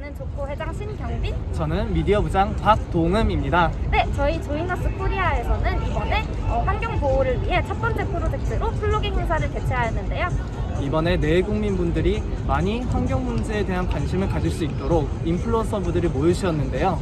저는 조코 회장 신경빈. 저는 미디어 부장 박동음입니다. 네, 저희 조이너스 코리아에서는 이번에 어, 환경 보호를 위해 첫 번째 프로젝트로 플로깅 행사를 개최하였는데요. 이번에 내외 국민분들이 많이 환경 문제에 대한 관심을 가질 수 있도록 인플루언서 분들이 모여주셨는데요.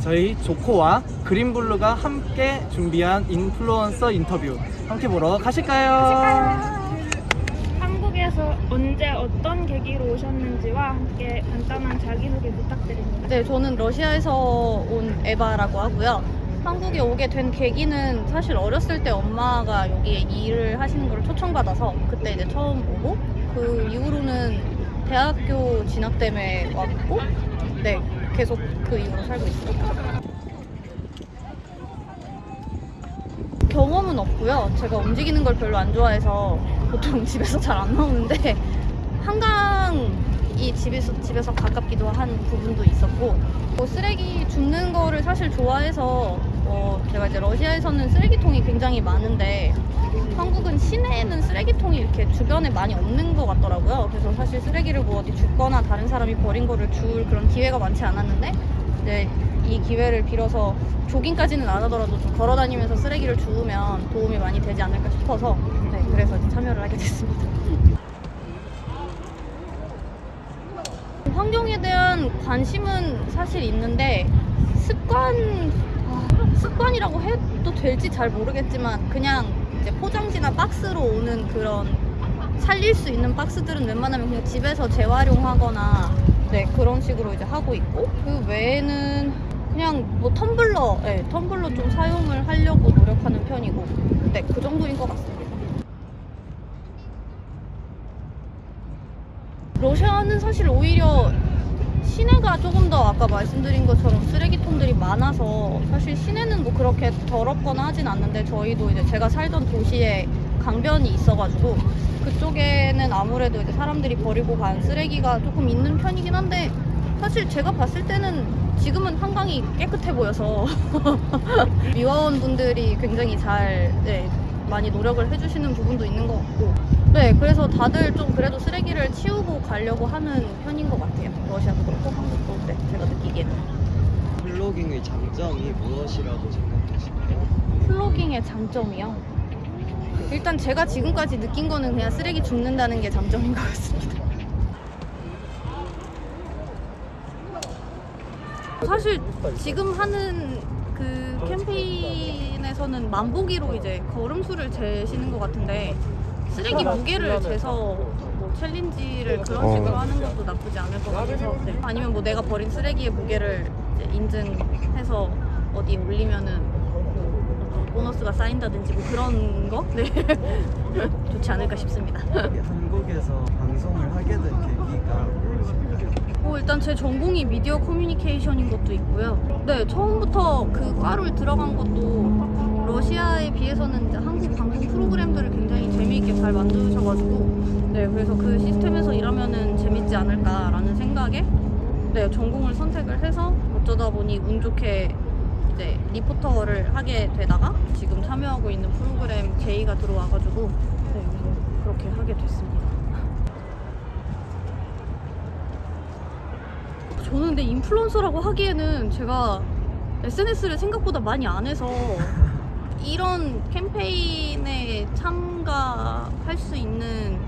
저희 조코와 그린블루가 함께 준비한 인플루언서 인터뷰 함께 보러 가실까요? 한 국에서 언제 어떤 계기로 오셨는지와 함께 간단한 자기소개 부탁드립니다. 네, 저는 러시아에서 온 에바라고 하고요. 한국에 오게 된 계기는 사실 어렸을 때 엄마가 여기에 일을 하시는 걸 초청받아서 그때 이제 처음 오고 그 이후로는 대학교 진학 때문에 왔고 네, 계속 그 이후로 살고 있습니다. 경험은 없고요. 제가 움직이는 걸 별로 안 좋아해서 보통 집에서 잘 안 나오는데 한강이 집에서 집에서 가깝기도 한 부분도 있었고 뭐 쓰레기 줍는 거를 사실 좋아해서 어, 제가 이제 러시아에서는 쓰레기통이 굉장히 많은데 한국은 시내에는 쓰레기통이 이렇게 주변에 많이 없는 것 같더라고요. 그래서 사실 쓰레기를 뭐 어디 줍거나 다른 사람이 버린 거를 줄 그런 기회가 많지 않았는데 이제 이 기회를 빌어서 조깅까지는 안 하더라도 좀 걸어 다니면서 쓰레기를 주우면 도움이 많이 되지 않을까 싶어서 네, 그래서 참여를 하게 됐습니다. 환경에 대한 관심은 사실 있는데 습관 아, 습관이라고 해도 될지 잘 모르겠지만 그냥 이제 포장지나 박스로 오는 그런 살릴 수 있는 박스들은 웬만하면 그냥 집에서 재활용하거나 네 그런 식으로 이제 하고 있고 그 외에는 그냥 뭐 텀블러 네, 텀블러 좀 사용을 하려고 노력하는 편이고 네그 정도인 것 같습니다. 러시아는 사실 오히려 시내가 조금 더 아까 말씀드린 것처럼 쓰레기통들이 많아서 사실 시내는 뭐 그렇게 더럽거나 하진 않는데 저희도 이제 제가 살던 도시에 강변이 있어가지고 그쪽에는 아무래도 이제 사람들이 버리고 간 쓰레기가 조금 있는 편이긴 한데 사실 제가 봤을 때는 지금은 한강이 깨끗해 보여서 미화원 분들이 굉장히 잘 네, 많이 노력을 해주시는 부분도 있는 것 같고. 네 그래서 다들 좀 그래도 쓰레기를 치우고 가려고 하는 편인 것 같아요. 러시아도 그렇고 한국도. 네, 제가 느끼기에는. 플로깅의 장점이 무엇이라고 생각하시나요? 플로깅의 장점이요 일단 제가 지금까지 느낀 거는 그냥 쓰레기 줍는다는 게 장점인 것 같습니다. 사실 지금 하는 그 캠페인에서는 만보기로 이제 걸음수를 재시는 것 같은데 쓰레기 무게를 재서 뭐 챌린지를 그런 식으로 하는 것도 나쁘지 않을 것 같아서 네. 아니면 뭐 내가 버린 쓰레기의 무게를 인증해서 어디 올리면은 보너스가 쌓인다든지 뭐 그런 거 네. 좋지 않을까 싶습니다. 한국에서 방송을 하게 된 계기가? 어, 일단 제 전공이 미디어 커뮤니케이션인 것도 있고요. 네, 처음부터 그 과를 들어간 것도 러시아에 비해서는 한국 방송 프로그램들을 굉장히 재미있게 잘 만드셔가지고, 네, 그래서 그 시스템에서 일하면은 재밌지 않을까라는 생각에, 네, 전공을 선택을 해서 어쩌다 보니 운 좋게 이제 리포터를 하게 되다가 지금 참여하고 있는 프로그램 제의가 들어와가지고, 네, 그래서 그렇게 하게 됐습니다. 저는 근데 인플루언서라고 하기에는 제가 SNS를 생각보다 많이 안 해서 이런 캠페인에 참가할 수 있는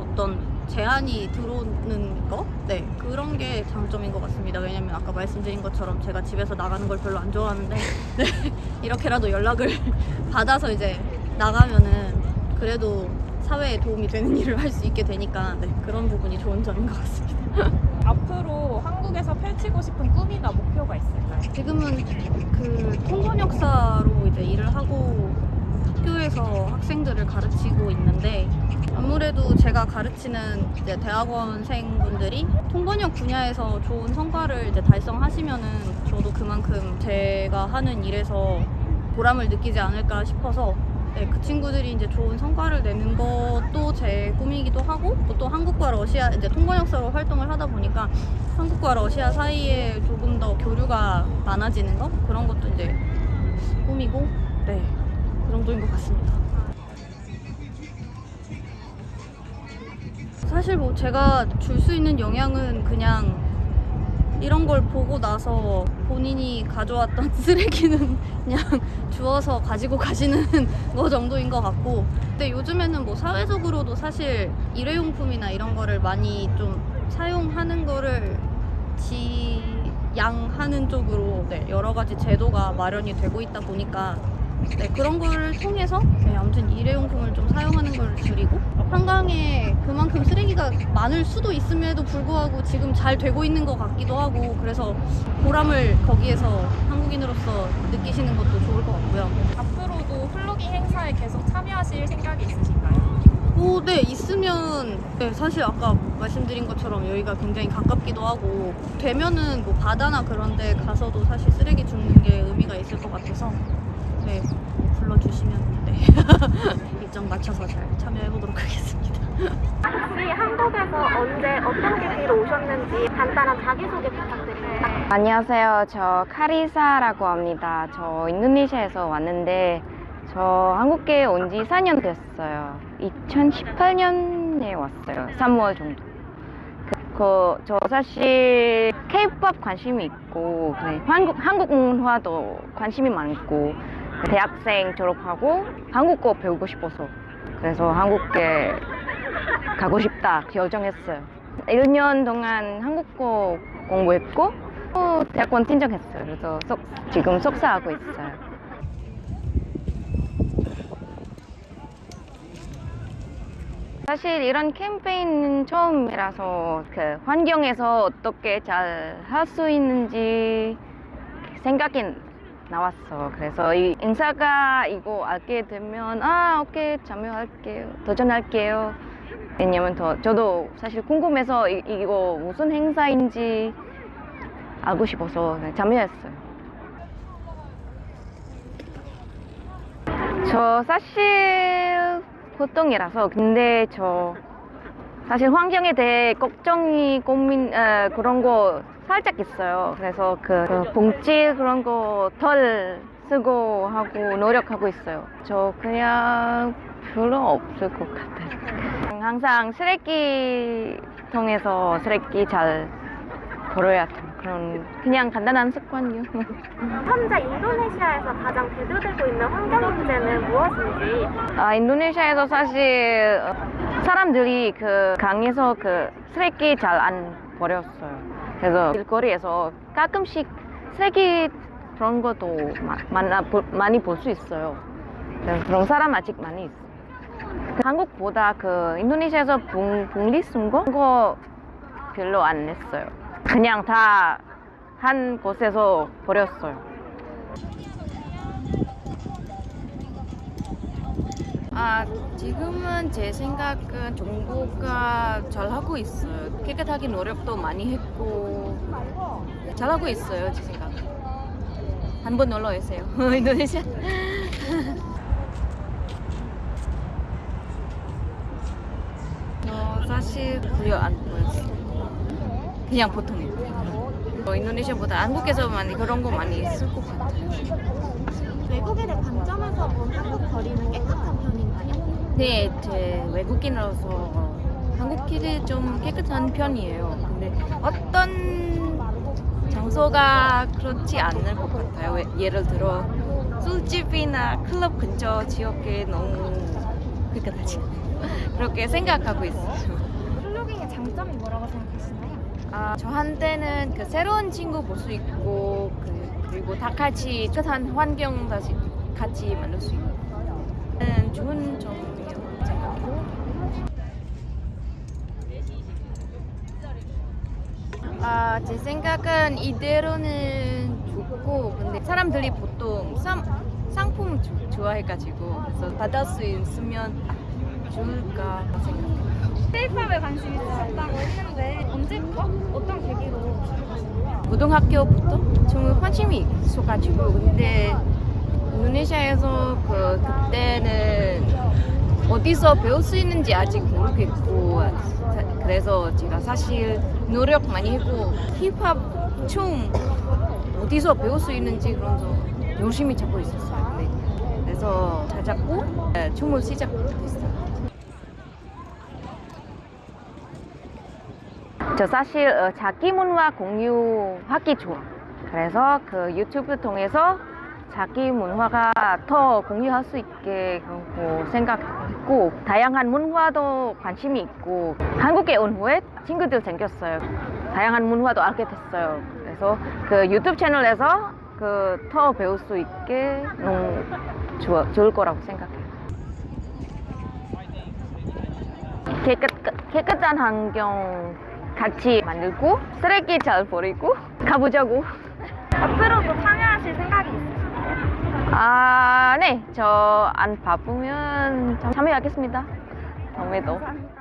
어떤 제안이 들어오는 거? 네, 그런 게 장점인 것 같습니다. 왜냐면 아까 말씀드린 것처럼 제가 집에서 나가는 걸 별로 안 좋아하는데 네, 이렇게라도 연락을 받아서 이제 나가면은 그래도 사회에 도움이 되는 일을 할 수 있게 되니까 네, 그런 부분이 좋은 점인 것 같습니다. 앞으로 한국에서 펼치고 싶은 꿈이나 목표가 있을까요? 지금은 그 통번역사로 이제 일을 하고 학교에서 학생들을 가르치고 있는데 아무래도 제가 가르치는 이제 대학원생분들이 통번역 분야에서 좋은 성과를 이제 달성하시면은 저도 그만큼 제가 하는 일에서 보람을 느끼지 않을까 싶어서 네, 그 친구들이 이제 좋은 성과를 내는 것도 제 꿈이기도 하고 또 한국과 러시아 이제 통번역사로 활동을 하다 보니까 한국과 러시아 사이에 조금 더 교류가 많아지는 거? 그런 것도 이제 꿈이고 네 그 정도인 것 같습니다. 사실 뭐 제가 줄 수 있는 영향은 그냥 이런 걸 보고 나서 본인이 가져왔던 쓰레기는 그냥 주워서 가지고 가시는 거 정도인 것 같고 근데 요즘에는 뭐 사회적으로도 사실 일회용품이나 이런 거를 많이 좀 사용하는 거를 지양하는 쪽으로 네, 여러 가지 제도가 마련이 되고 있다 보니까 네, 그런 걸 통해서 네, 아무튼 일회용품을 좀 사용하는 걸 줄이고 한강에 그만큼 쓰레기가 많을 수도 있음에도 불구하고 지금 잘 되고 있는 것 같기도 하고 그래서 보람을 거기에서 한국인으로서 느끼시는 것도 좋을 것 같고요. 앞으로도 플로깅 행사에 계속 참여하실 생각이 있으신가요? 오, 네, 있으면, 네, 사실 아까 말씀드린 것처럼 여기가 굉장히 가깝기도 하고, 되면은 뭐 바다나 그런 데 가서도 사실 쓰레기 줍는 게 의미가 있을 것 같아서, 네, 뭐 불러주시면, 네, 일정 맞춰서 잘 참여해보도록 하겠습니다. 혹시 한국에서 언제 어떤 계기로 오셨는지 간단한 자기소개 부탁드립니다. 안녕하세요. 저 카리사라고 합니다. 저 인도네시아에서 왔는데 저 한국에 온 지 4년 됐어요. 2018년에 왔어요. 3월 정도. 그, 그, 저 사실 K-pop 관심이 있고 네, 한국 한국 문화도 관심이 많고 대학생 졸업하고 한국어 배우고 싶어서 그래서 한국에 가고 싶다 결정했어요. 1년 동안 한국어 공부했고 또 대학원 tin정했어요. 그래서 석- 지금 석사하고 있어요. 사실 이런 캠페인은 처음이라서 그 환경에서 어떻게 잘 할 수 있는지 생각이 나왔어. 그래서 이 인사가 이거 알게 되면 아 오케이 참여할게요. 도전할게요. 왜냐면 더 저도 사실 궁금해서 이, 이거 무슨 행사인지 알고 싶어서 네, 참여했어요. 저 사실 보통이라서 근데 저 사실 환경에 대해 걱정이 고민 에, 그런 거 살짝 있어요. 그래서 그, 그 봉지 그런 거 덜 쓰고 하고 노력하고 있어요. 저 그냥 별로 없을 것 같아요. 항상 쓰레기통에서 쓰레기 잘 버려야 돼. 그런 그냥 간단한 습관이요. 현재 인도네시아에서 가장 대두되고 있는 환경 문제는 무엇인지 아, 인도네시아에서 사실 어, 사람들이 그 강에서 그 쓰레기 잘 안 버렸어요. 그래서 길거리에서 가끔씩 쓰레기 그런 것도 마- 만나, 볼- 많이 볼 수 있어요. 그래서 그런 사람 아직 많이 있어요. 그 한국보다 그 인도네시아에서 분, 분리수거 그거 별로 안 했어요. 그냥 다 한 곳에서 버렸어요. 아, 지금은 제 생각은 정부가 잘하고 있어요. 깨끗하게 노력도 많이 했고 잘하고 있어요, 제 생각. 한번 놀러 오세요, 인도네시아. 저 사실 별로 안 보였어요. 그냥 보통이에요. 어, 인도네시아보다 한국에서 많이 그런 거 많이 있을 것 같아요. 외국인의 관점에서 본 한국 거리는 깨끗한 편인가요? 네, 제 외국인으로서 한국 길이 좀 깨끗한 편이에요. 근데 어떤 장소가 그렇지 않을 것 같아요. 왜- 예를 들어 술집이나 클럽 근처 지역에 너무 깨끗하지. 그렇게 생각하고 있어요. 플로깅의 장점이 뭐라고 생각하시나요? 아, 저한테는 그 새로운 친구 볼 수 있고 그, 그리고 다 같이 깨끗한 환경 다시 같이 만들 수 있고 는 좋은 점이라고 생각해요. 아, 제 생각은 이대로는 좋고 근데 사람들이 보통 상, 상품 주- 좋아해가지고 그래서 받을 수 있으면 좋을까 생각해요. 테이팝에 관심 있으셨다고 했는데 언제부터 어떤 계기로? 고등학교부터 좀 관심이 있어가지고 근데 인도네시아에서 그 그때는 어디서 배울 수 있는지 아직 모르겠고 사- 그래서 제가 사실 노력 많이 했고 힙합 춤 어디서 배울 수 있는지 그런 거 열심히 찾고 있었어요. 네. 그래서 잘 잡고 네, 춤을 시작했어요. 저 사실 어, 자기 문화 공유하기 좋아. 그래서 그 유튜브 통해서 자기 문화가 더 공유할 수 있게 하고 생각했고 다양한 문화도 관심이 있고 한국에 온 후에 친구들 생겼어요. 다양한 문화도 알게 됐어요. 그래서 그 유튜브 채널에서 그 더 배울 수 있게 너무 좋아, 좋을 거라고 생각해요. 깨끗, 깨끗한 환경 같이 만들고 쓰레기 잘 버리고 가보자고. 앞으로도 참여하실 생각이 있으신가요? 아, 네. 저 안 바쁘면 참여하겠습니다. 다음에도. 감사합니다.